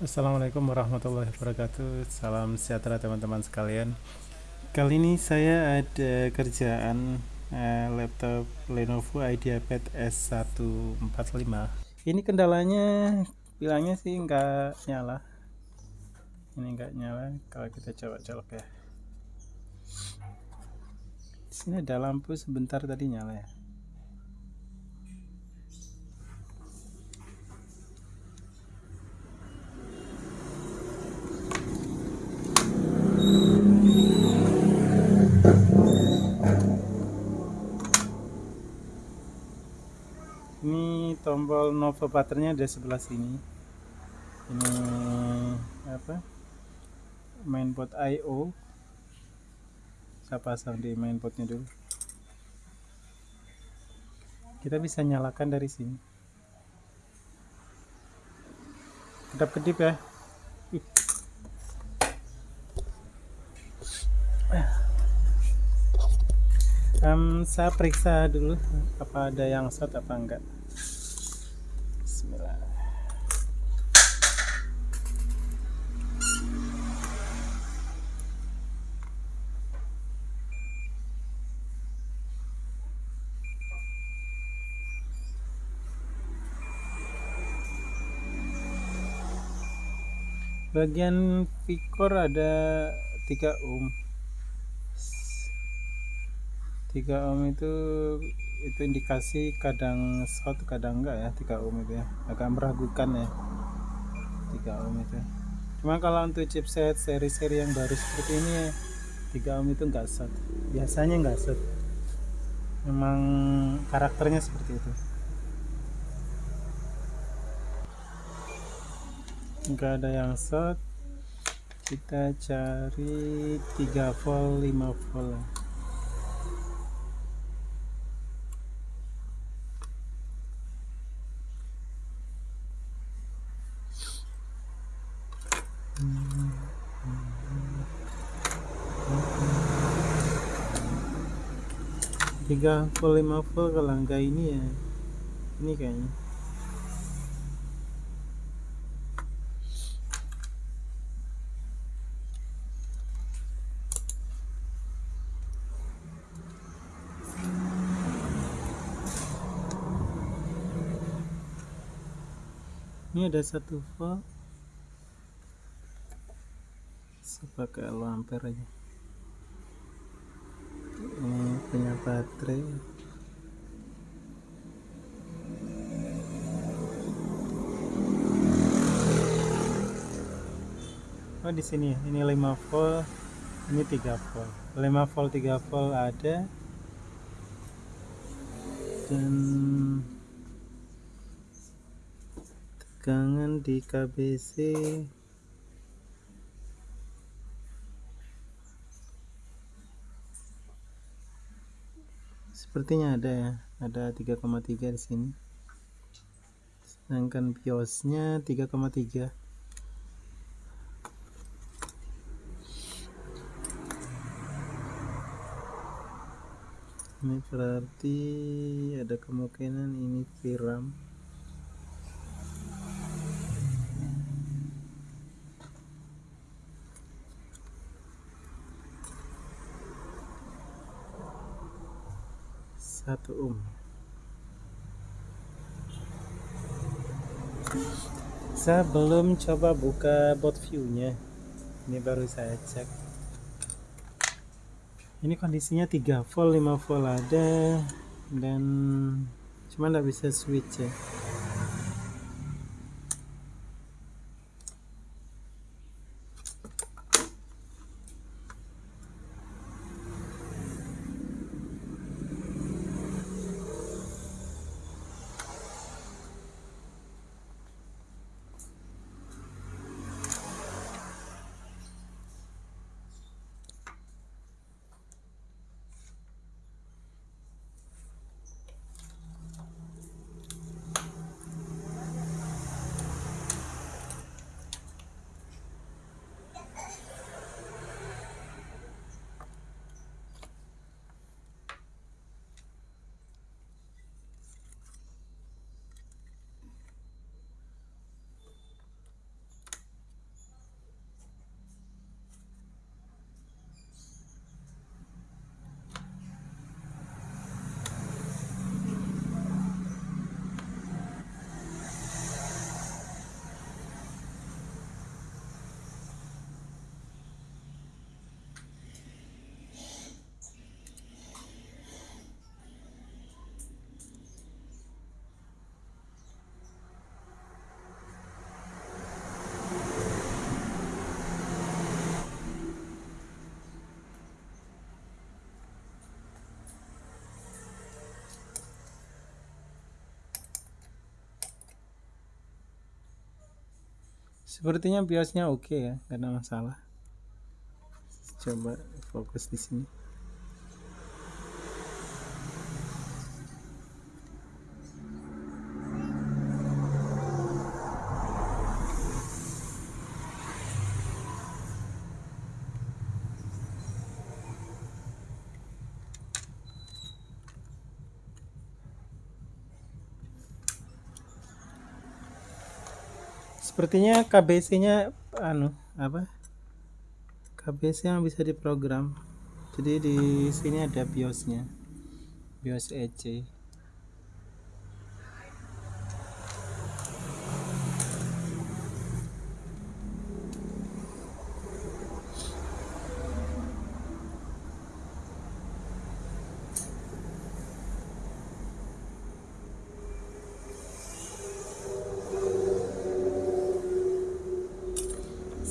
Assalamualaikum warahmatullahi wabarakatuh. Salam sejahtera teman-teman sekalian. Kali ini saya ada kerjaan eh, laptop Lenovo IdeaPad S145 Ini kendalanya bilangnya sih nggak nyala. Ini nggak nyala kalau kita coba colok ya sini ada lampu sebentar tadi nyala ya ini tombol Nova butternya ada sebelah sini. Ini apa? Mainport IO saya pasang di mainportnya dulu. Kita bisa nyalakan dari sini. Kedap kedip ya um, saya periksa dulu apa ada yang short apa enggak. Bismillah. Bagian vikor ada 3 ohm 3 ohm itu itu indikasi kadang short kadang enggak ya 3 ohm itu ya. Agak meragukan ya 3 ohm itu. Cuma kalau untuk chipset seri-seri yang baru seperti ini 3 ohm itu enggak short biasanya enggak short memang karakternya seperti itu. Enggak ada yang short kita cari 3 volt 5 volt tiga full lima full kalau enggak ini ya. Ini kayaknya. Ini ada satu volt. Low ampere aja punya baterai. Oh di sini ini 5 volt ini 3 volt. 5 volt 3 volt ada. Dan tegangan di KBC sepertinya ada ya ada 3,3 di sini. Sedangkan biosnya 3,3 ini berarti ada kemungkinan ini VRAM satu ohm saya belum coba buka bot view nya ini baru saya cek. Ini kondisinya 3 volt 5 volt ada dan cuma nggak bisa switch ya sepertinya biosnya oke ya karena masalah. Coba fokus di sini sepertinya KBC-nya anu apa? KBC yang bisa diprogram. Jadi di sini ada BIOS-nya. BIOS EC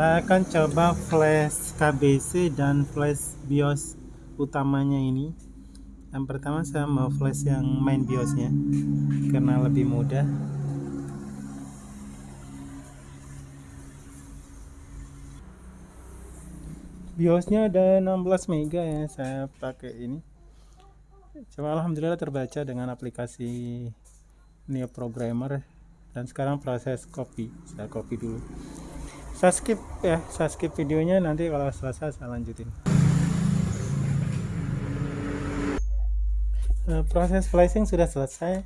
saya akan coba flash KBC dan flash BIOS utamanya ini. Yang pertama saya mau flash yang main BIOSnya karena lebih mudah. BIOSnya ada 16 mega ya saya pakai ini. Cuma alhamdulillah terbaca dengan aplikasi Neo Programmer. Dan sekarang proses copy saya copy dulu saya skip ya saya skip videonya nanti kalau selesai saya lanjutin. Uh, proses flashing sudah selesai.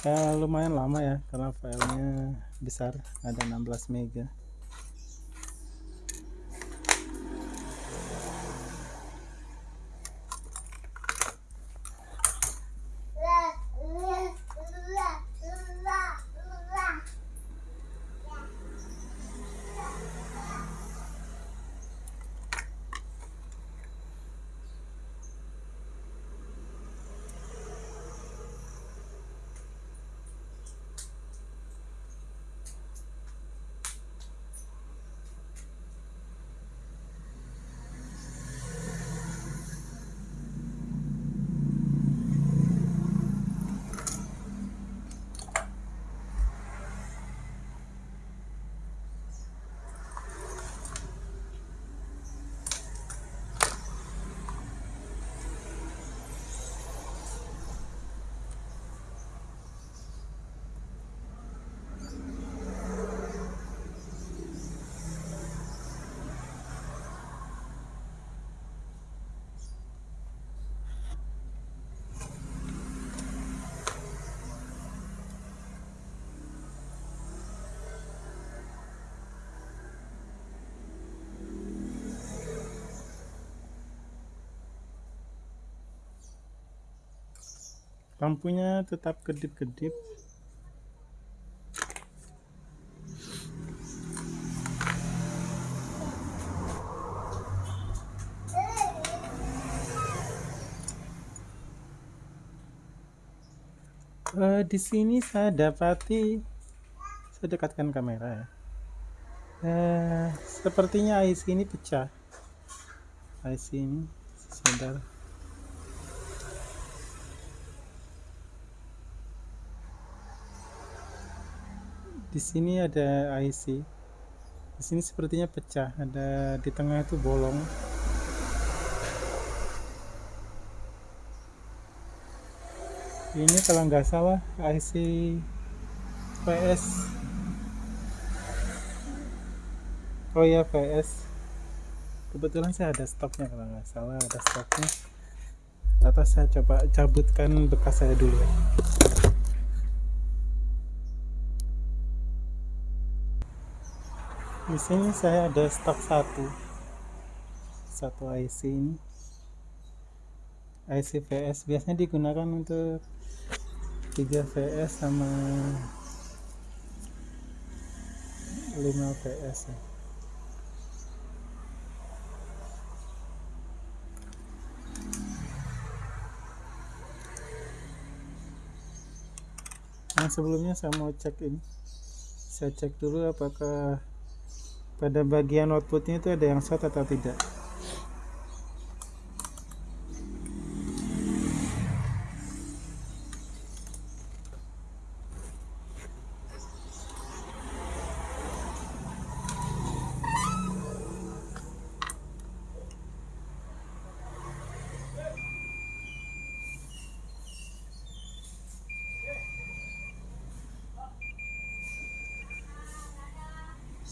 Uh, lumayan lama ya karena filenya besar ada 16 mega lampunya tetap kedip-kedip. Uh, di sini saya dapati saya dekatkan kamera ya. Uh, sepertinya IC ini pecah. IC ini sebentar di sini ada IC di sini sepertinya pecah. Ada di tengah itu bolong. Ini kalau nggak salah IC PS oh ya PS kebetulan saya ada stoknya kalau nggak salah ada stoknya. Atau saya coba cabutkan bekas saya dulu di sini saya ada stok satu. Satu IC ini. IC VS biasanya digunakan untuk 3 VS sama 5 VS ya. Nah sebelumnya saya mau cek ini. Saya cek dulu apakah pada bagian outputnya itu ada yang short atau tidak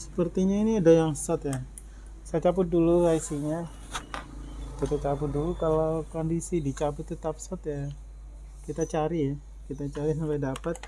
sepertinya ini ada yang short ya. Saya cabut dulu IC nya kita cabut dulu. Kalau kondisi dicabut tetap short ya. Kita cari ya. Kita cari sampai dapat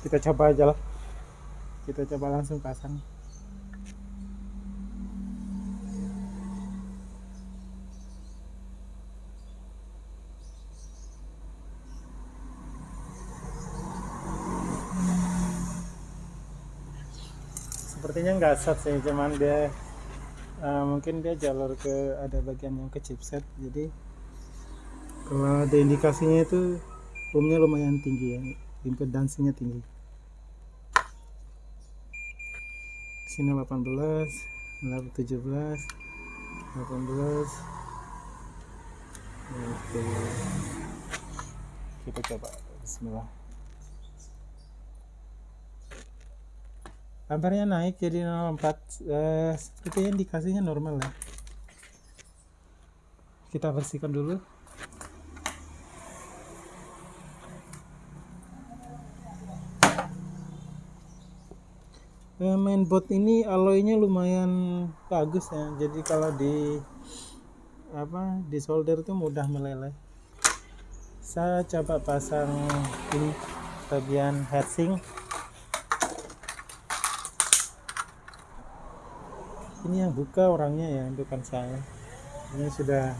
kita coba aja lah. Kita coba langsung pasang. Sepertinya nggak set sih cuman dia uh, mungkin dia jalur ke ada bagian yang ke chipset jadi kalau ada indikasinya itu boomnya lumayan tinggi ya. Impedansinya tinggi sini 18 17 18 Oke. kita coba. Bismillah. Ampernya naik jadi 04 eh, sepertinya indikasinya normal ya. Kita bersihkan dulu eh, mainboard ini alloynya lumayan bagus ya. Jadi kalau di apa di solder itu mudah meleleh. Saya coba pasang ini bagian heatsink ini yang buka orangnya ya bukan saya. Ini sudah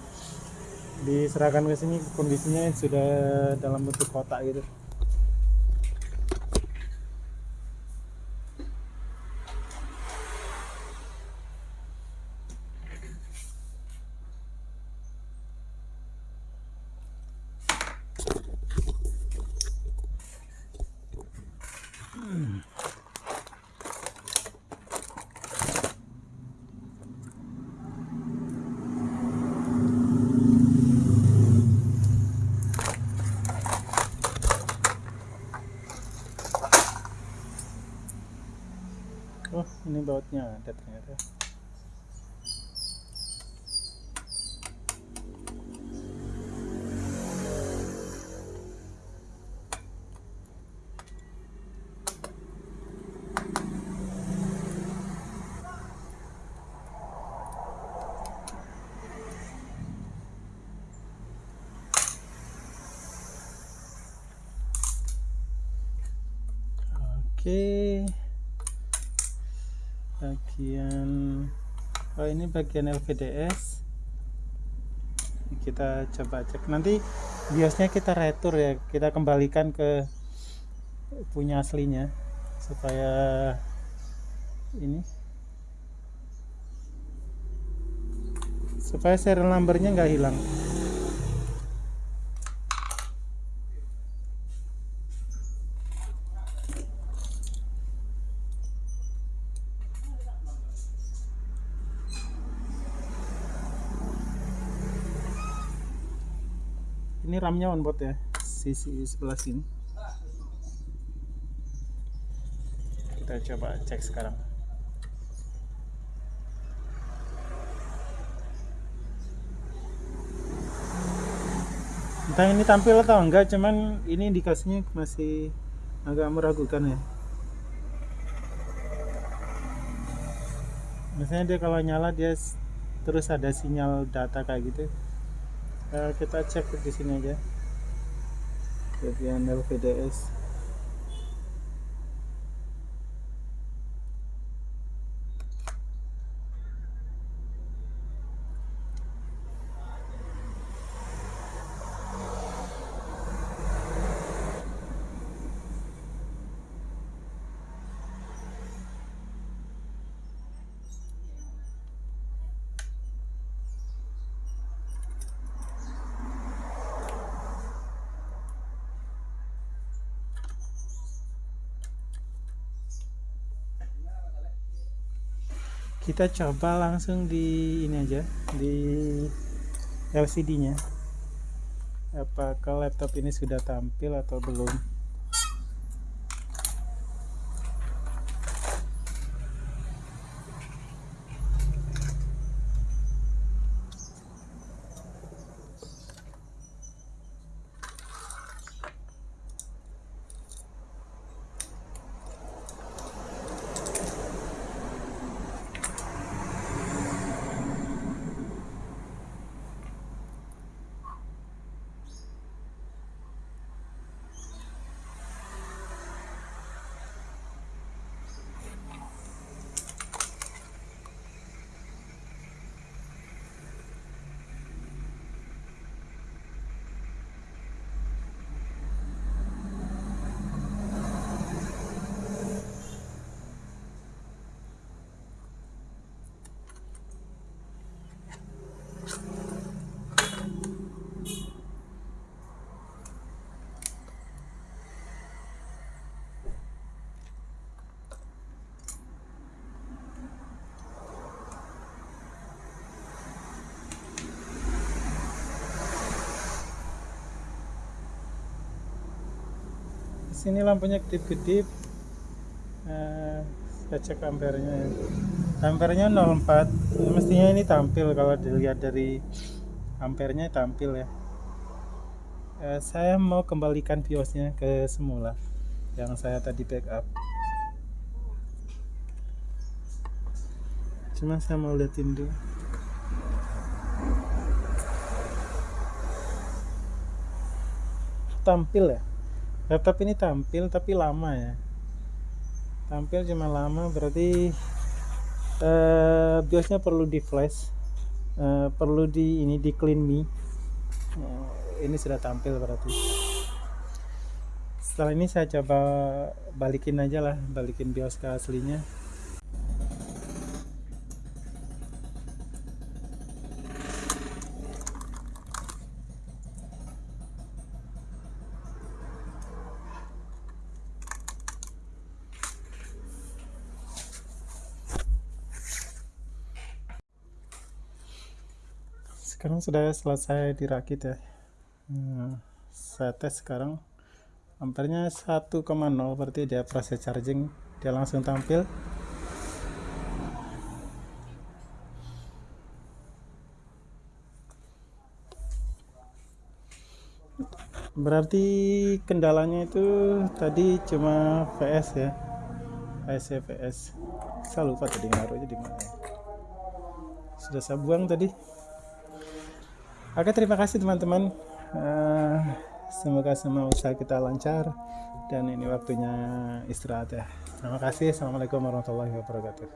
diserahkan ke sini kondisinya sudah dalam bentuk kotak gitu oh ini bautnya ada ternyata Oke. Bagian oh ini bagian LVDS. Kita coba cek. Nanti biasanya kita retur ya. Kita kembalikan ke punya aslinya supaya ini supaya serial numbernya nggak hilang. Ramnya on board ya sisi sebelah sini. Kita coba cek sekarang. Entah ini tampil atau enggak cuman ini indikasinya masih agak meragukan ya. Misalnya dia kalau nyala dia terus ada sinyal data kayak gitu uh, kita cek di sini aja. Bagian LVDS kita coba langsung di ini aja di LCD nya apakah laptop ini sudah tampil atau belum sini lampunya kedip-kedip. Uh, saya cek ampernya ya. ampernya 04 mestinya ini tampil kalau dilihat dari ampernya tampil ya. Uh, saya mau kembalikan biosnya ke semula yang saya tadi backup. Cuma saya mau liatin dulu. Tampil ya laptop ini tampil tapi lama ya. Tampil cuma lama berarti uh, biosnya perlu di flash uh, perlu di ini di clean me. Uh, ini sudah tampil berarti. Setelah ini saya coba balikin aja lah balikin bios ke aslinya sekarang sudah selesai dirakit ya. Hmm, saya tes sekarang. Ampernya 1,0 berarti dia proses charging dia langsung tampil. Berarti kendalanya itu tadi cuma VS ya? VS VS saya lupa tadi ngaruhnya di mana. Sudah saya buang tadi Oke terima kasih teman-teman. Uh, Semoga semua usaha kita lancar Dan ini waktunya istirahat ya. Terima kasih. Assalamualaikum warahmatullahi wabarakatuh